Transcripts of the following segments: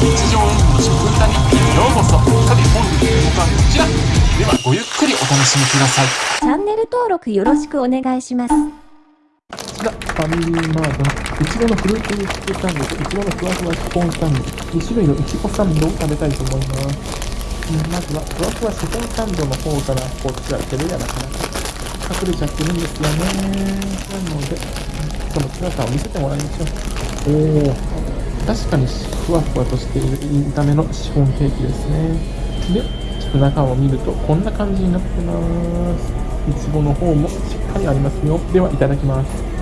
日常演技の食歌日記へようこそさて本日の動画はこちらではごゆっくりお楽しみくださいチャンネル登録よろしくお願いします。こちら、ファミリーマートのいちごのフルーツミックスサンドといちごのふわふわスポンサンド、2種類のいちごサンドを食べたいと思います。うんまずは、ふわふわスポンサンドの方からこっちは手でやなかなか隠れちゃってるんですよね。なので、その強さを見せてもらいましょう。おー、確かにふわふわとしている見た目のシフォンケーキですね。で、中を見るとこんな感じになってます。いちごの方もしっかりありますよ。では、いただきます。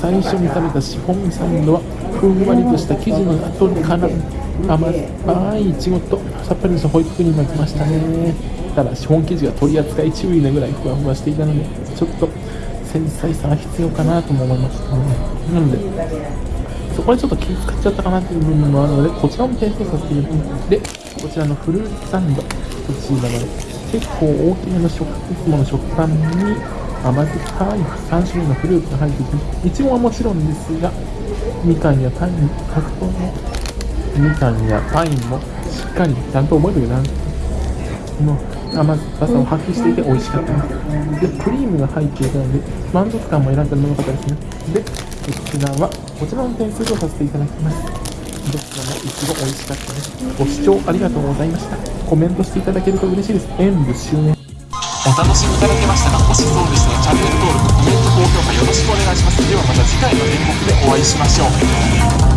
最初に食べたシフォンサンドはふんわりとした生地の後から甘酸っぱいいちごとさっぱりとしたホイップクリームが来ましたね。ただシフォン生地が取り扱い注意なぐらいふわふわしていたのでちょっと繊細さが必要かなとも思いましたね。なのでそこでちょっと気使っちゃったかなっていう部分もあるのでこちらも提供させていただきますでこちらのフルーツサンドこちらの結構大きめの食いつもの食パンに甘酸っぱい3種類のフルーツが入っていていちごはもちろんですがみかんやパイン白桃もみかんやパインもしっかりちゃんと覚えておけなもう甘酸っぱさを発揮していて美味しかった。ですでクリームが入っていたので満足感も選んだのが良かったですね。でこちらはこちらの点数とさせていただきます。どちらもいちご美味しかったです。ご視聴ありがとうございました。コメントしていただけると嬉しいです。演武終年お楽しみいただけましたかもしそうでしたらチャンネル登録コメント高評価よろしくお願いします。ではまた次回の演目でお会いしましょう。